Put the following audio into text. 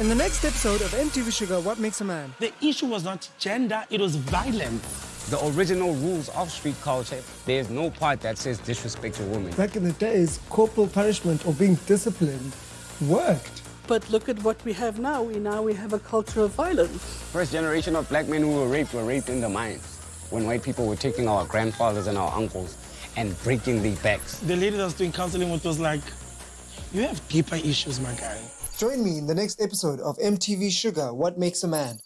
In the next episode of MTV Shuga, What Makes a Man? The issue was not gender, it was violence. The original rules of street culture, there's no part that says disrespect a woman. Back in the days, corporal punishment or being disciplined worked. But look at what we have now. We now we have a culture of violence. First generation of black men who were raped were raped in the mines. When white people were taking our grandfathers and our uncles and breaking their backs. The lady that was doing counseling with was like, you have deeper issues, my guy. Join me in the next episode of MTV Shuga, What Makes a Man?